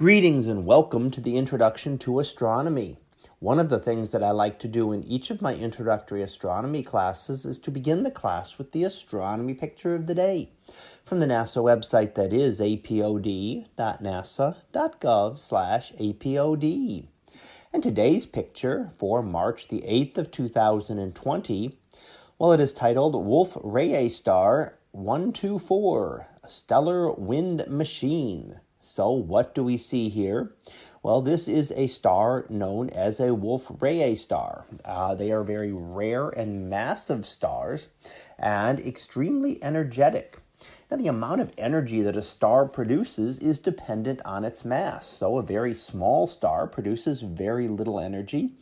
Greetings and welcome to the Introduction to Astronomy. One of the things that I like to do in each of my introductory astronomy classes is to begin the class with the astronomy picture of the day from the NASA website that is apod.nasa.gov slash apod. And today's picture for March the 8th of 2020, well, it is titled Wolf Rayet Star 124, a Stellar Wind Machine. So what do we see here? Well, this is a star known as a Wolf Rayet star. Uh, they are very rare and massive stars and extremely energetic. Now, the amount of energy that a star produces is dependent on its mass. So, a very small star produces very little energy.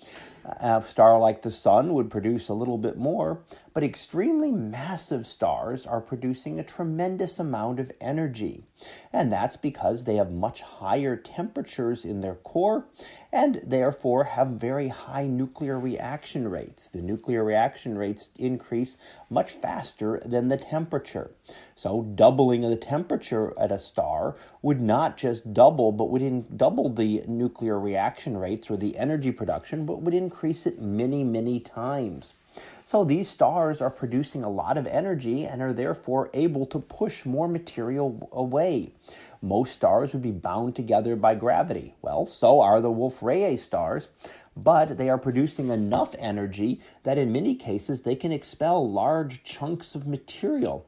A star like the Sun would produce a little bit more, but extremely massive stars are producing a tremendous amount of energy. And that's because they have much higher temperatures in their core and therefore have very high nuclear reaction rates. The nuclear reaction rates increase much faster than the temperature. So, doubling of the temperature at a star would not just double, but would in, double the nuclear reaction rates or the energy production, but would increase it many, many times. So these stars are producing a lot of energy and are therefore able to push more material away. Most stars would be bound together by gravity. Well, so are the Wolf Rayet stars, but they are producing enough energy that in many cases they can expel large chunks of material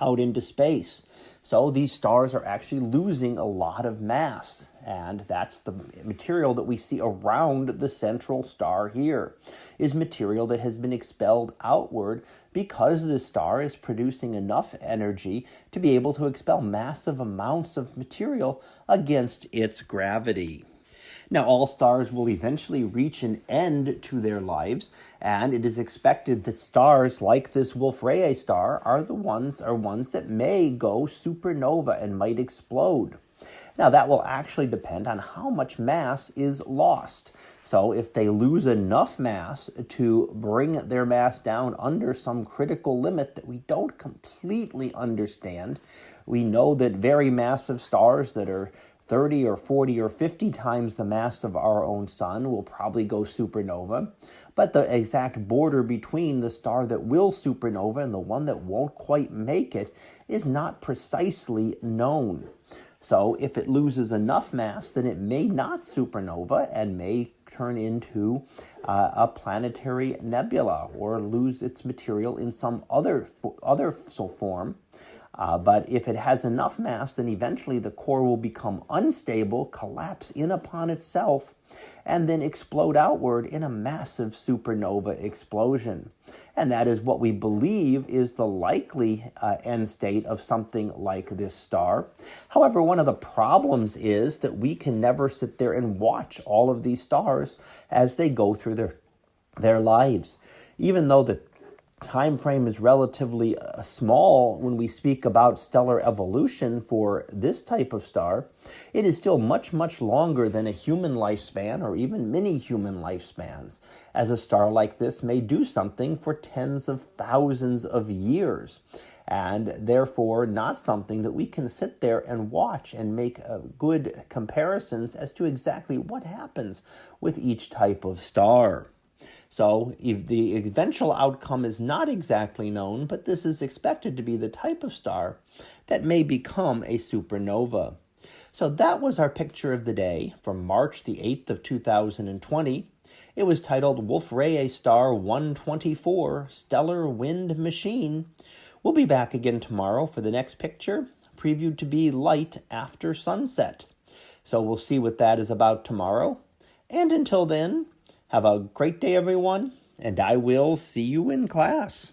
out into space. So these stars are actually losing a lot of mass, and that's the material that we see around the central star here is material that has been expelled outward because the star is producing enough energy to be able to expel massive amounts of material against its gravity. Now, all stars will eventually reach an end to their lives, and it is expected that stars like this Wolf Rayet star are the ones are ones that may go supernova and might explode. Now, that will actually depend on how much mass is lost. So, if they lose enough mass to bring their mass down under some critical limit that we don't completely understand, we know that very massive stars that are 30 or 40 or 50 times the mass of our own sun will probably go supernova. But the exact border between the star that will supernova and the one that won't quite make it is not precisely known. So if it loses enough mass, then it may not supernova and may turn into uh, a planetary nebula or lose its material in some other other form uh, but if it has enough mass, then eventually the core will become unstable, collapse in upon itself, and then explode outward in a massive supernova explosion. And that is what we believe is the likely uh, end state of something like this star. However, one of the problems is that we can never sit there and watch all of these stars as they go through their, their lives. Even though the time frame is relatively uh, small when we speak about stellar evolution for this type of star, it is still much, much longer than a human lifespan or even many human lifespans, as a star like this may do something for tens of thousands of years, and therefore not something that we can sit there and watch and make uh, good comparisons as to exactly what happens with each type of star. So the eventual outcome is not exactly known, but this is expected to be the type of star that may become a supernova. So that was our picture of the day from March the 8th of 2020. It was titled Wolf Rayet Star 124 Stellar Wind Machine. We'll be back again tomorrow for the next picture, previewed to be light after sunset. So we'll see what that is about tomorrow. And until then, have a great day, everyone, and I will see you in class.